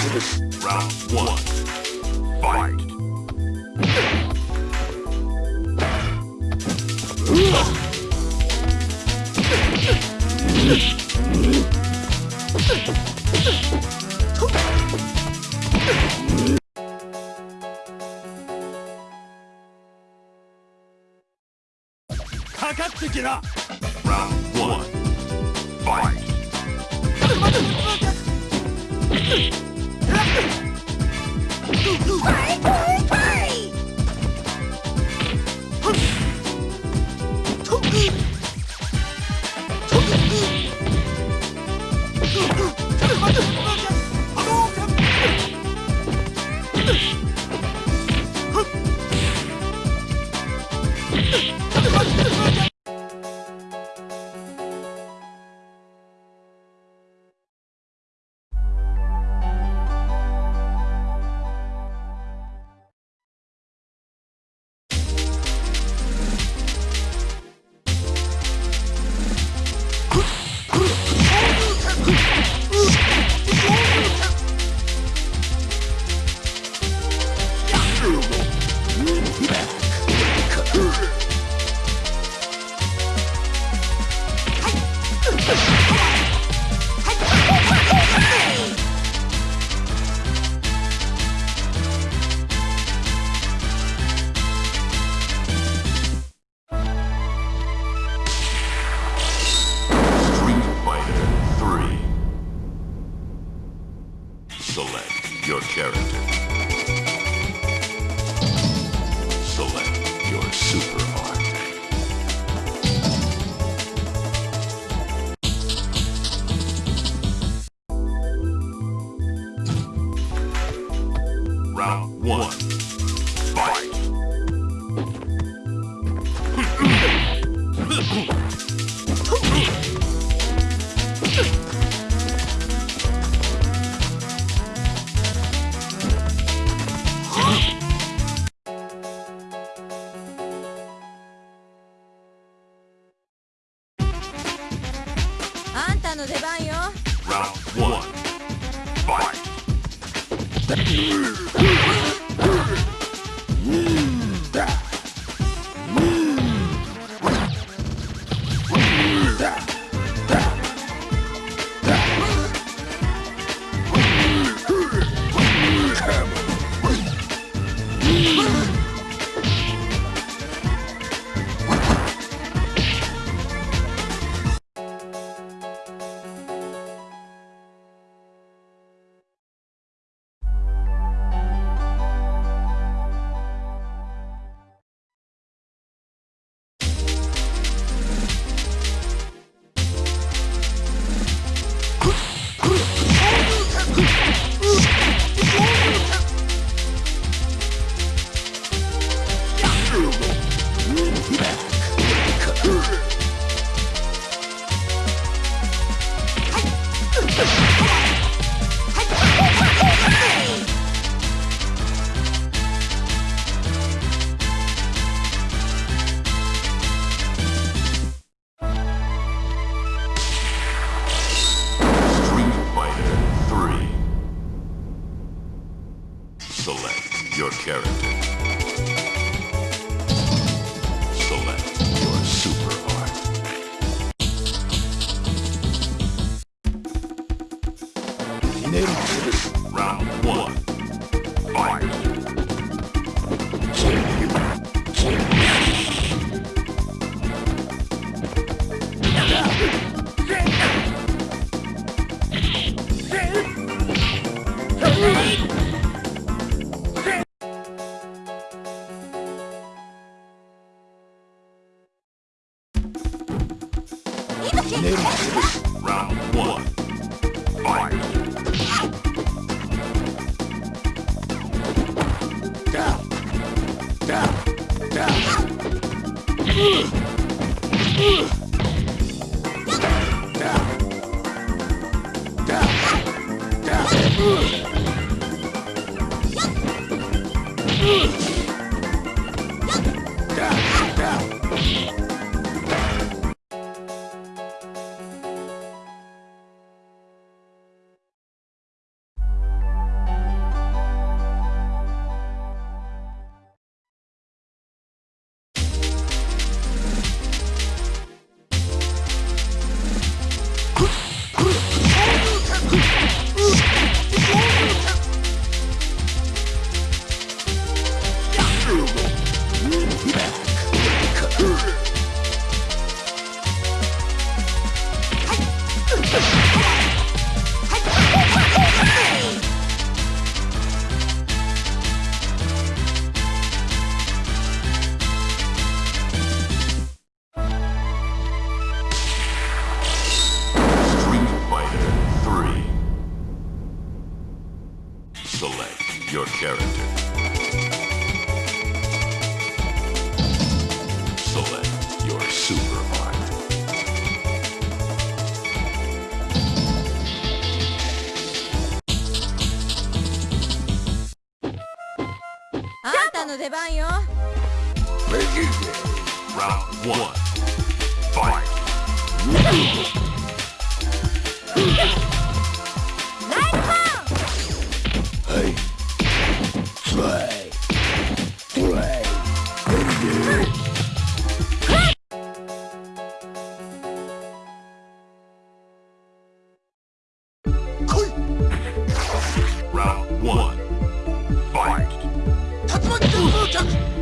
かかってきな Ugh. reflect your character. Select your super art. Round one. Fight. Revolution.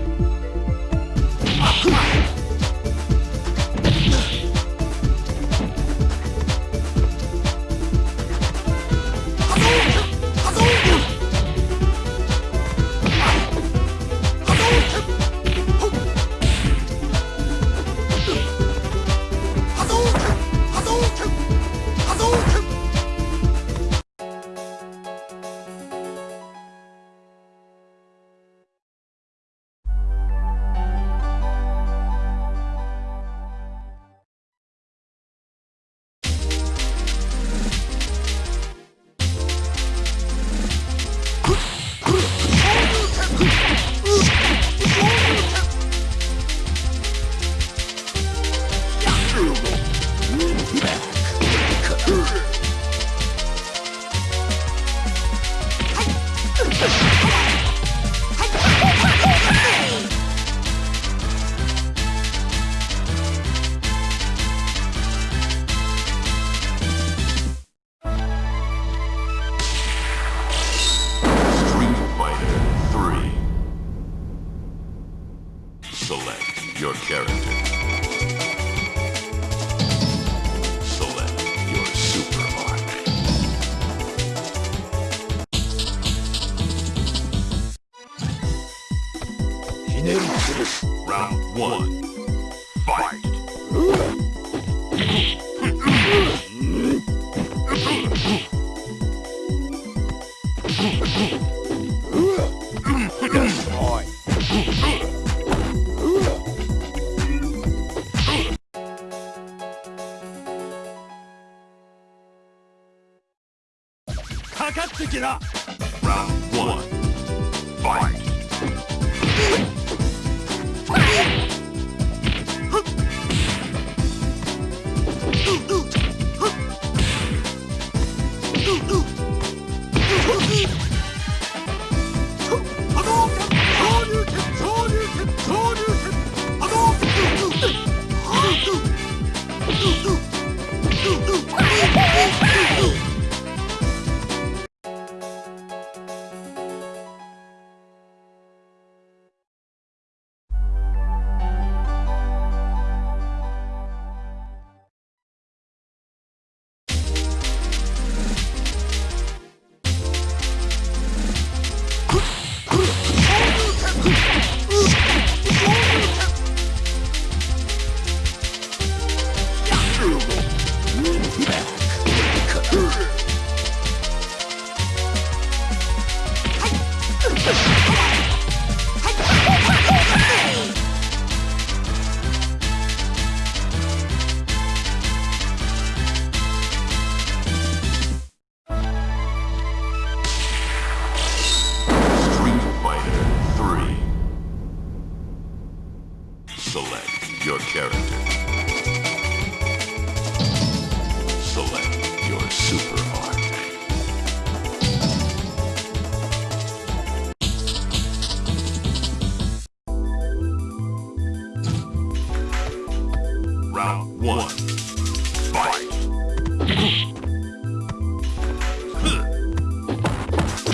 Get up.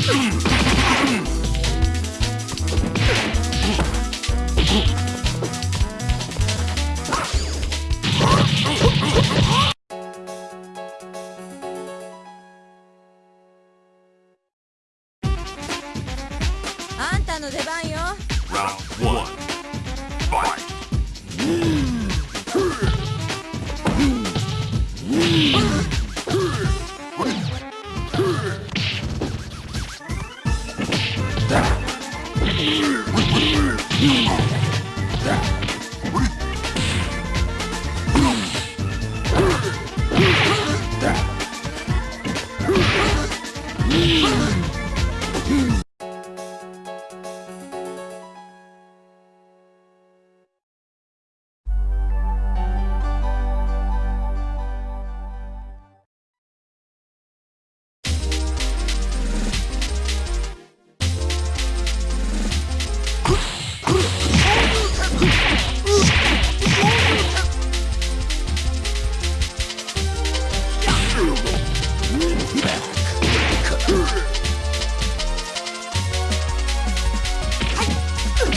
Mm-hmm.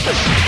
Jesus!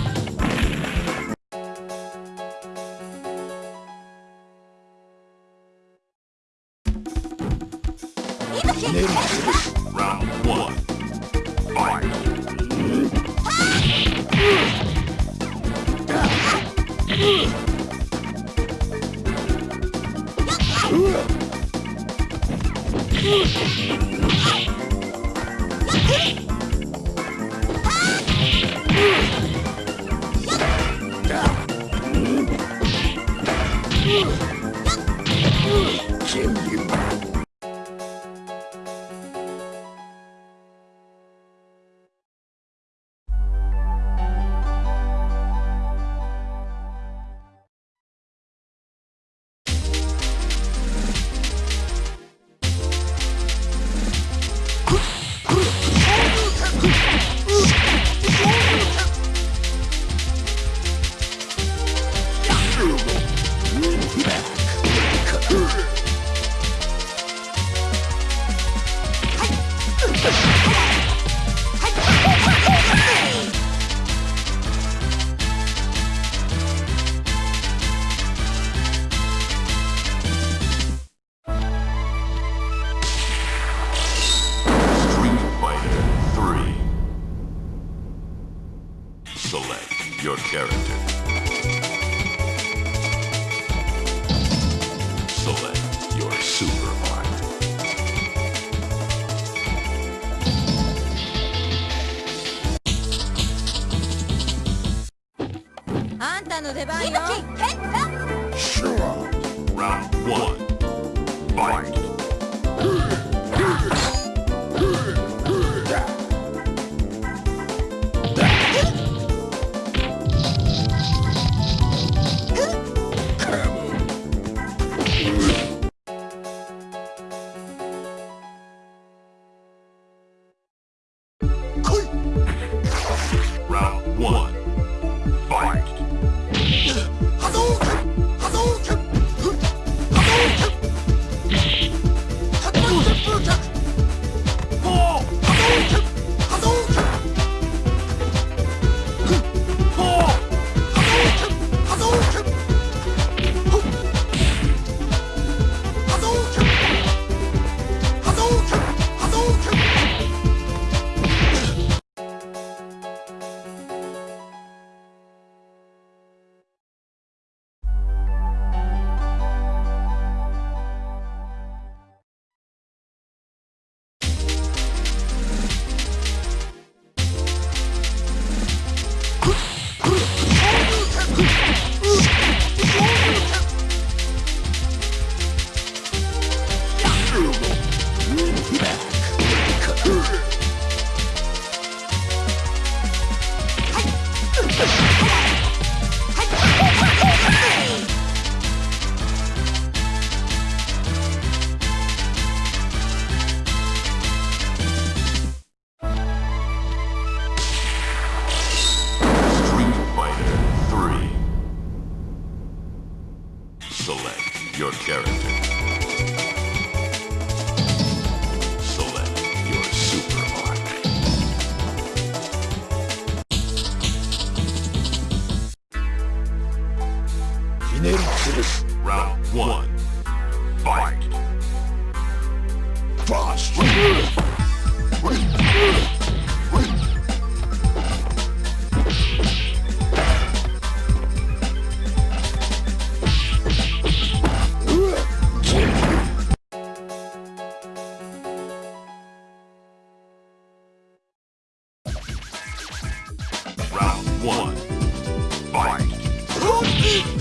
Sure! Round one. Fight!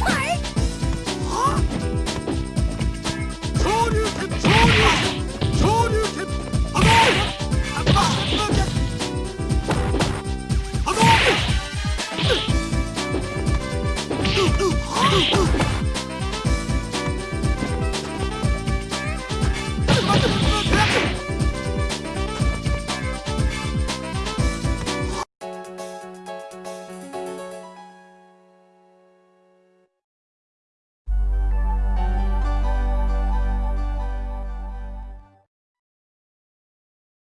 Wait!